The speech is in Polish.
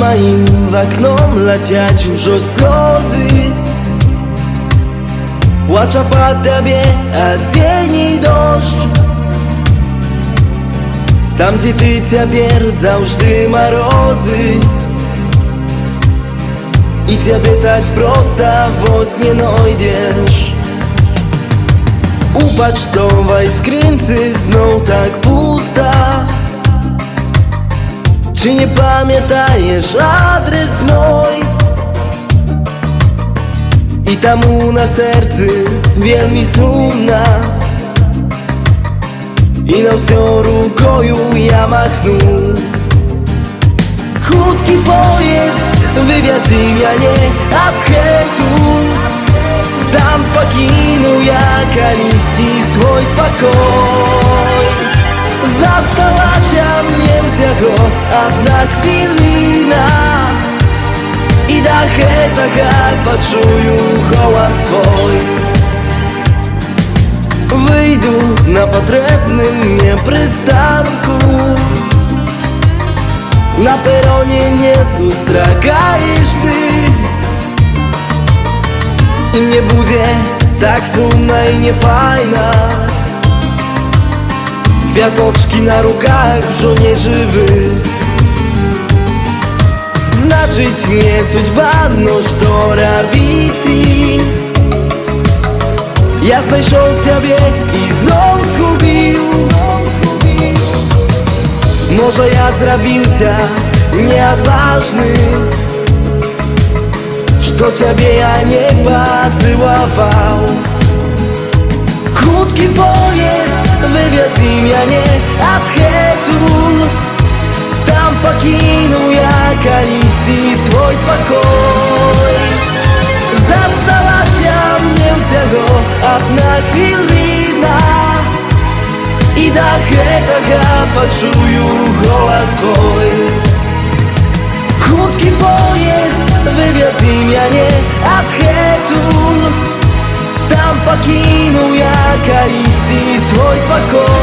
ma im w aknom leciać już o slozy Płacza pada a z jeni deszcz Tam gdzie ty цяпер завжди морози I ciebie tak prosta wos nie znajdziesz Upatrz to w znów tak pusty czy nie pamiętajesz adres mój? I tam u na sercu mi sumna I na wzioru koju ja machnu Chudki pojezd, wywiad ja nie Tam покину я колести свой одна хвилина І дахай, дахай, почую холод твой Вийду на потребний мне пристанку На пероні не зустрагаєш ти І не буде так сумно і не файно Kwiatoczki na rukach żołnierzy wy Скажіть мне судьба, но что робити? Я знайшов тебе і знов згубив Може я зробився неотважним Что тебе я не поцеловал Худкий поезд вывез меня не от хэту Там покинул я колени жизни свой спокой Засталася мне всяго одна хвилина и до гэтага пачую голас твой Хуткі поезд вывезы мяне адгэтуль Там покину я калісьці свой спокой.